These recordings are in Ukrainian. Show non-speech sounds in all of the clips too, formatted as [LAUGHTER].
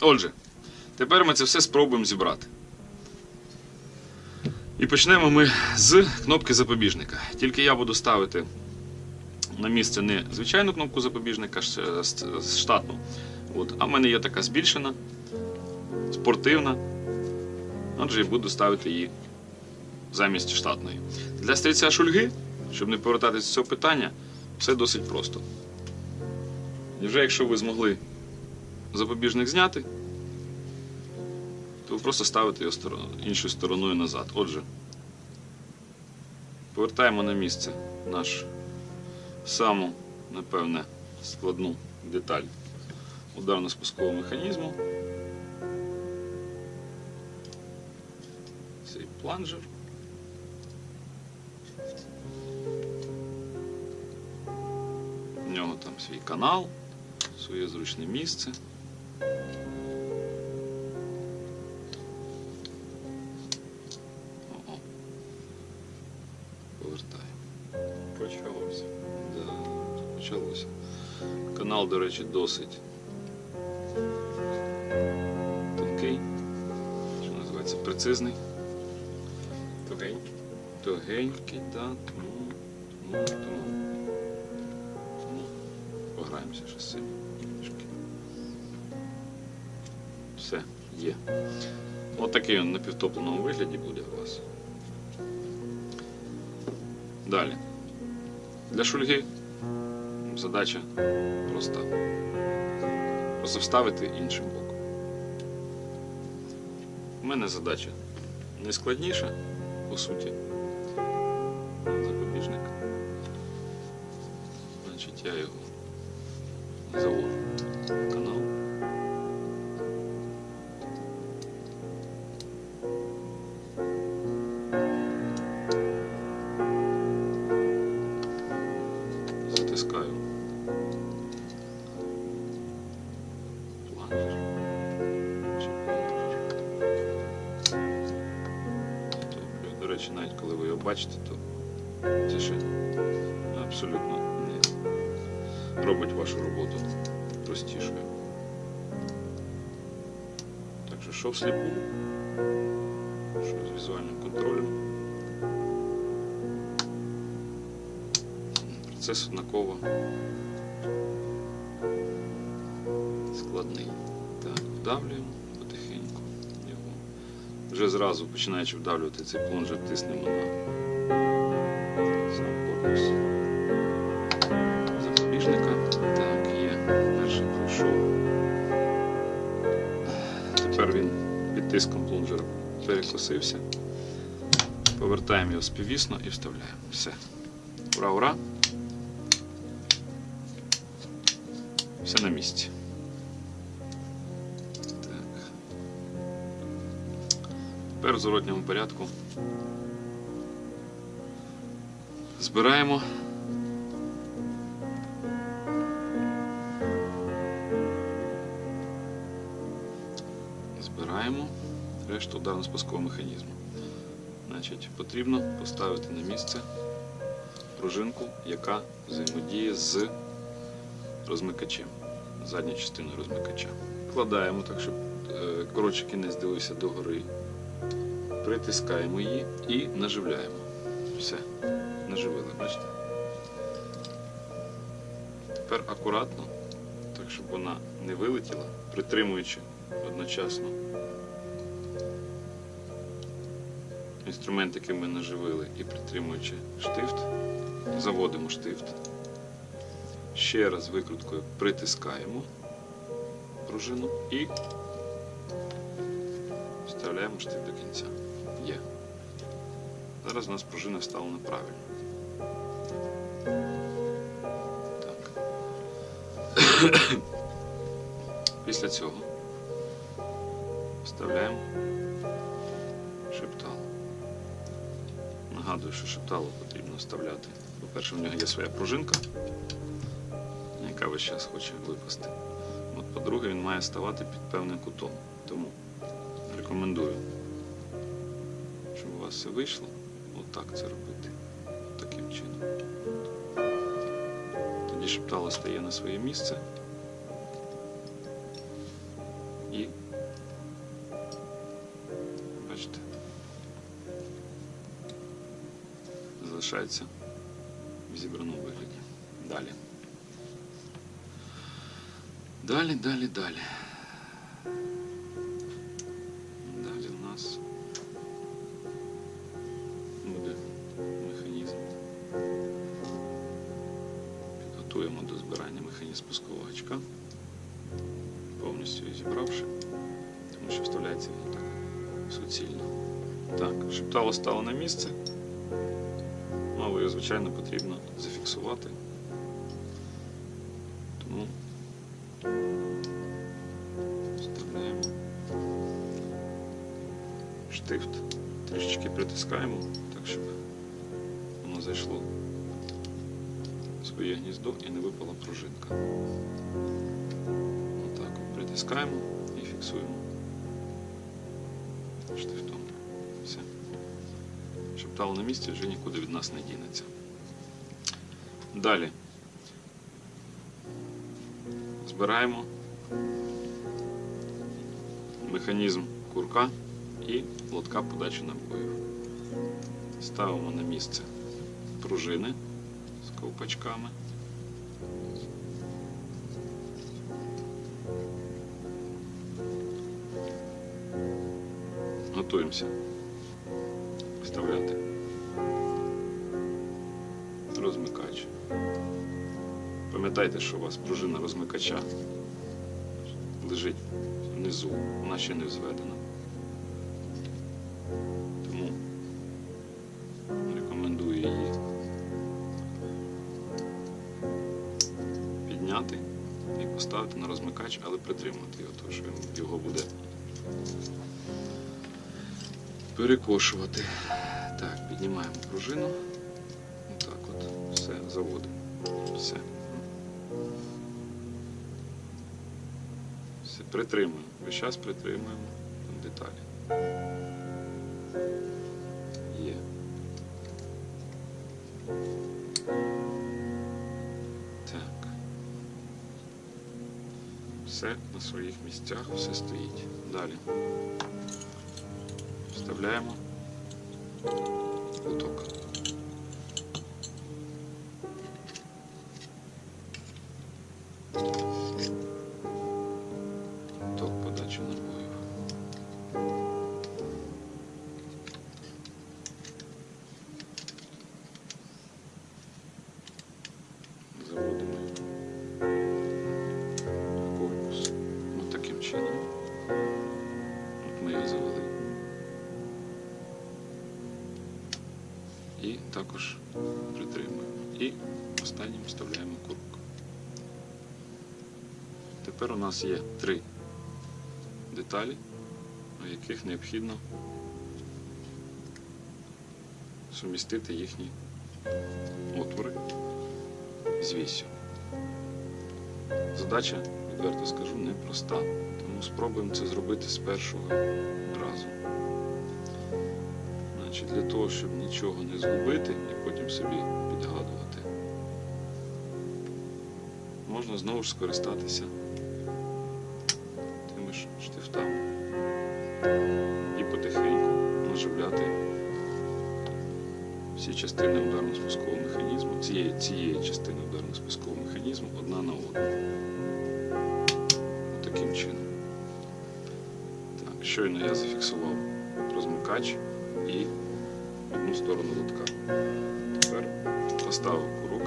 Отже, тепер ми це все спробуємо зібрати. І почнемо ми з кнопки запобіжника. Тільки я буду ставити на місце не звичайну кнопку запобіжника, штатну. От. А в мене є така збільшена, спортивна. Отже, я буду ставити її замість штатної. Для стрільця шульги, щоб не повертатися з цього питання, все досить просто. І вже якщо ви змогли запобіжник зняти, то ви просто ставите його іншою стороною назад. Отже, повертаємо на місце наш саму, напевне, складну деталь ударно-спускового механізму. Цей планжер. В нього там свій канал, своє зручне місце. Повертаємо. Почалося. Да, почалося. Канал, до речі, досить тонкий, що називається прецизний, Тугенький. тугенький, да, тому, тому, тому, тому пограємося ще з цим Все, є. Ось такий він на півтопленому вигляді буде у вас. Далі. Для шульги задача проста. Просто вставити іншим боком. У мене задача не складніша, по суті. Запобіжник. Значить, я його завожу бачите, то це абсолютно не робить вашу роботу простішою. Так що що всліпу, що з візуальним контролем. Процес однаково складний. Так, вдавлюємо. Вже зразу починаючи вдавлювати цей плунжер, тиснемо на сам запобіжника. Так, є. Перший пройшов. Тепер він під тиском плунжера перекосився. Повертаємо його співвісно і вставляємо. Все. Ура, ура! Все на місці. Так. Тепер в зворотньому порядку збираємо. Збираємо решту ударно-спускового механізму. Значить, потрібно поставити на місце пружинку, яка взаємодіє з розмикачем, задню частину розмикача. Вкладаємо так, щоб е, коротше кінець дивився догори. Притискаємо її і наживляємо. Все, наживили, бачите? Тепер акуратно, так щоб вона не вилетіла, притримуючи одночасно інструмент, який ми наживили, і притримуючи штифт, заводимо штифт. Ще раз викруткою притискаємо пружину і вставляємо штифт до кінця. Є. Зараз у нас пружина вставлена правильно. Так. [COUGHS] Після цього вставляємо шептало. Нагадую, що шептало потрібно вставляти. По-перше, в нього є своя пружинка, яка весь час хоче випасти. По-друге, він має ставати під певним кутом. Тому рекомендую, щоб у вас все вийшло, отак це робити, таким чином. Тоді шептало стає на своє місце і бачите, залишається в зібраному вигляді. Далі. Далі, далі, далі. Підготуємо до збирання механізм пускового гачка, повністю зібравши, тому що вставляється він так суцільно. Так, шептало стало на місце. Ну, але його, звичайно, потрібно зафіксувати. Тому вставляємо штифт, трішечки притискаємо, так щоб воно зайшло своє гніздо і не випала пружинка. Отак от притискаємо і фіксуємо штифтом. Все. Шептало на місці вже нікуди від нас не дінеться. Далі збираємо механізм курка і лотка подачі набоїв. Ставимо на місце пружини з ковпачками. Готуємося вставляти розмикач. Пам'ятайте, що у вас пружина розмикача лежить внизу, вона ще не взведена. Підняти і поставити на розмикач, але притримати його, тому що він його буде перекошувати. Так, піднімаємо пружину. Отак от. Все, заводимо. Все. Все, притримуємо. Весь час притримуємо деталі. Все на своїх місцях, все стоїть. Далі. Вставляємо лоток. От завели. І також притримуємо. І останнім вставляємо курок. Тепер у нас є три деталі, у яких необхідно сумістити їхні отвори з вісю. Задача, відверто скажу, непроста, спробуємо це зробити з першого разу. Значить, для того, щоб нічого не згубити і потім собі підгадувати, можна знову ж скористатися щойно я зафіксував розмикач і одну сторону лотка. Тепер поставив курок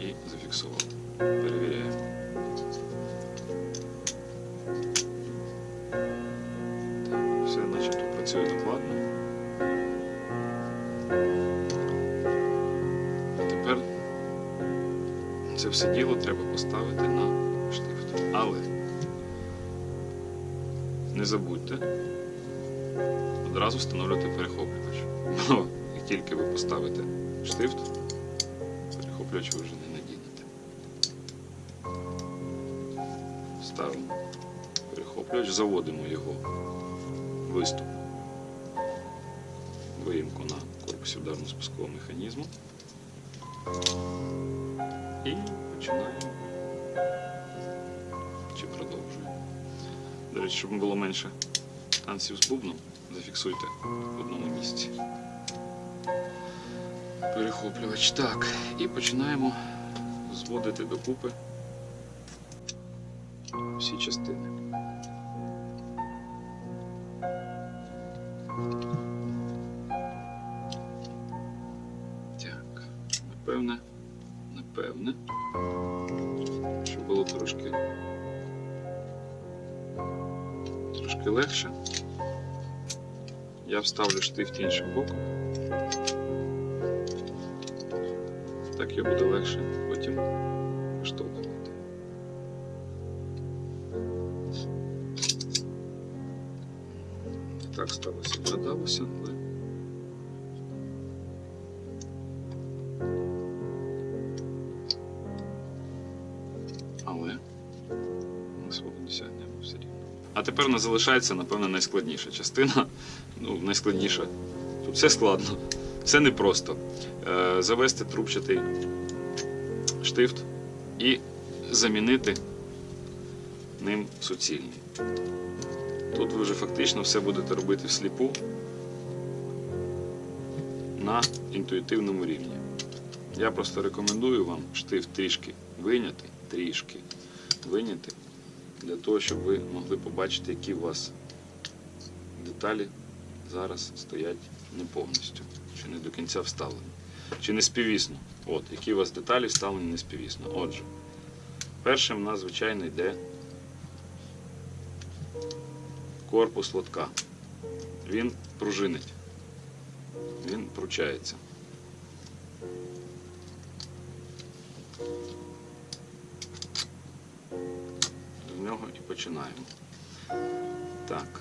і зафіксував. Перевіряємо. Так, все начебто працює докладно. А тепер це все діло треба поставити на штифт. Але не забудьте одразу встановлювати перехоплювач. [LAUGHS] Бо як тільки ви поставите штифт, перехоплювач ви вже не надінете. Ставимо перехоплювач, заводимо його виступ, виїмку на корпусі ударно-спускового механізму і починаємо чи продовжуємо. До речі, щоб було менше танців з бубном, зафіксуйте в одному місці. перехоплювач. Так, і починаємо зводити докупи всі частини. Так, напевне, напевне, трошки легше. Я вставлю штифт іншим боком. Так його буде легше потім виштовхувати. Так сталося, вгадалося, але. Але Тепер залишається, напевно, найскладніша частина. Ну, найскладніша. Тут все складно, все непросто. Е, завести трубчатий штифт і замінити ним суцільний. Тут ви вже фактично все будете робити всліпу на інтуїтивному рівні. Я просто рекомендую вам штифт трішки виняти, трішки виняти, для того, щоб ви могли побачити, які у вас деталі зараз стоять не повністю, чи не до кінця вставлені, чи не співісно. От, які у вас деталі вставлені не співісно. Отже, першим у нас, звичайно, йде корпус лотка. Він пружинить, він пручається. Нього і починаємо. Так.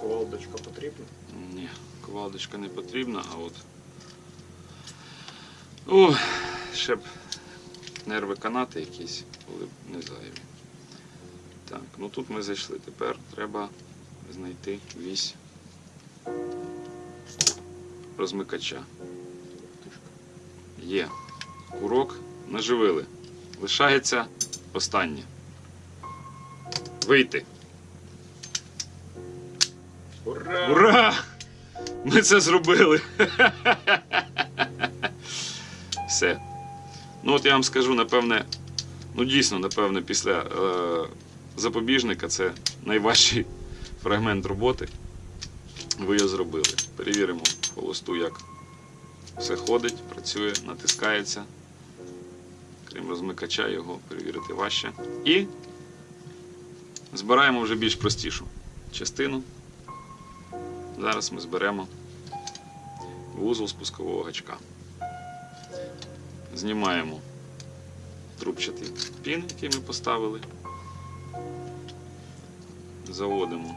Ковалдочка потрібна? Ні, ковалдочка не потрібна, а от. О, ще б нерви канати якісь були б не зайві. Так, ну тут ми зайшли. Тепер треба знайти вісь розмикача. Є. Курок наживили. Лишається останнє. Вийти. Ура! Ура! Ми це зробили. Все. Ну от я вам скажу, напевне, ну дійсно, напевне, після е, запобіжника це найважчий фрагмент роботи. Ви його зробили. Перевіримо холосту, як все ходить, працює, натискається. Крім розмикача, його перевірити важче. І збираємо вже більш простішу частину. Зараз ми зберемо вузол спускового гачка. Знімаємо трубчатий пін, який ми поставили. Заводимо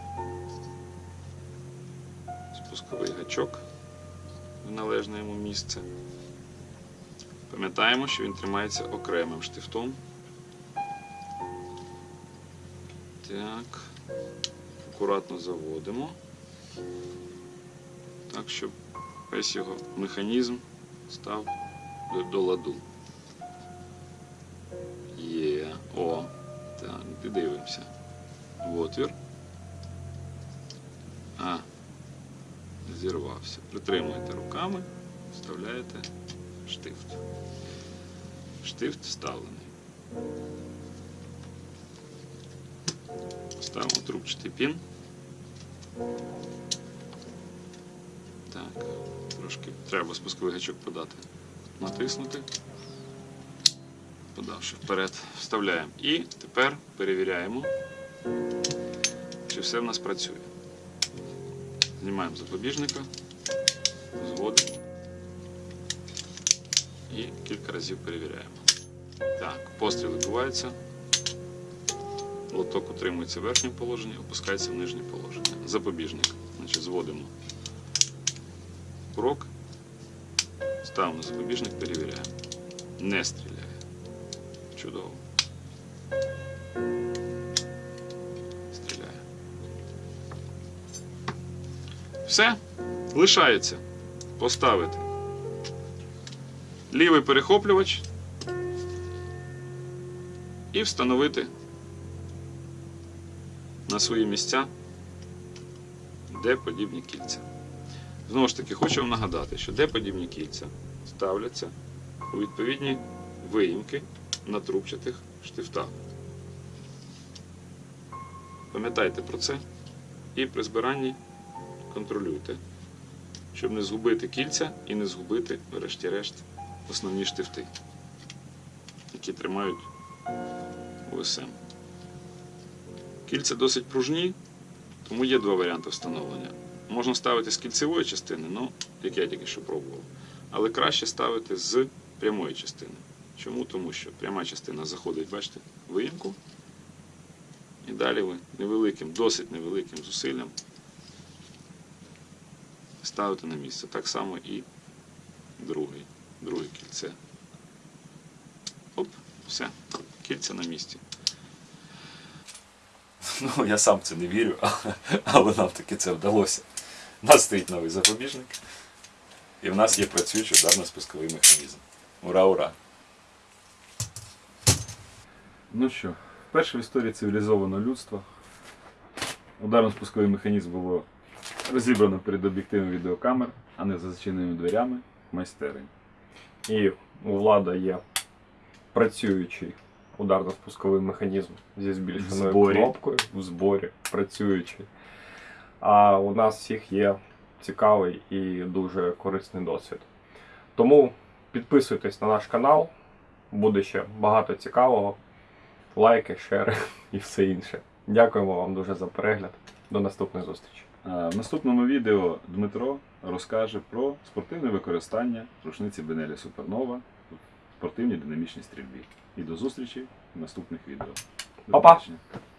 спусковий гачок в належне йому місце. Пам'ятаємо, що він тримається окремим штифтом. Так, акуратно заводимо так, щоб весь його механізм став до, ладу. Є. О, так, дивимося. В отвір. А, зірвався. Притримуєте руками, вставляєте штифт. Штифт вставлений. Ставимо трубчатий пін. Так, трошки треба спусковий гачок подати. Натиснути. Подавши вперед, вставляємо. І тепер перевіряємо, чи все в нас працює. Знімаємо запобіжника, зводимо і кілька разів перевіряємо. Так, постріл відбувається. Лоток утримується в верхньому положенні, опускається в нижнє положення. Запобіжник. Значить, зводимо крок, ставимо запобіжник, перевіряємо. Не стріляє. Чудово. Все. Лишається поставити лівий перехоплювач і встановити на свої місця, де подібні кільця. Знову ж таки, хочу вам нагадати, що де подібні кільця ставляться у відповідні виїмки на трубчатих штифтах. Пам'ятайте про це і при збиранні контролюйте, щоб не згубити кільця і не згубити, врешті-решт, основні штифти, які тримають ОСМ. Кільця досить пружні, тому є два варіанти встановлення. Можна ставити з кільцевої частини, ну, як я тільки що пробував. Але краще ставити з прямої частини. Чому? Тому що пряма частина заходить, бачите, в виїмку. І далі ви невеликим, досить невеликим зусиллям ставите на місце. Так само і другий, друге кільце. Оп, все, кільця на місці. [LAUGHS] Ну, я сам в це не вірю, але, [LAUGHS] але нам таки це вдалося. У нас стоїть новий запобіжник, і в нас є працюючий ударно-спусковий механізм. Ура, ура! Ну що, вперше в історії цивілізованого людства ударно-спусковий механізм було розібрано перед об'єктивом відеокамер, а не за зачиненими дверями майстерень. І у влада є працюючий ударно-спусковий механізм зі збільшеною кнопкою в зборі, працюючий. А у нас всіх є цікавий і дуже корисний досвід. Тому підписуйтесь на наш канал, буде ще багато цікавого. Лайки, шери [LAUGHS] і все інше. Дякуємо вам дуже за перегляд. До наступної зустрічі. А В наступному відео Дмитро розкаже про спортивне використання рушниці Бенелі Супернова в спортивній динамічній стрільбі. І до зустрічі в наступних відео. До Па-па!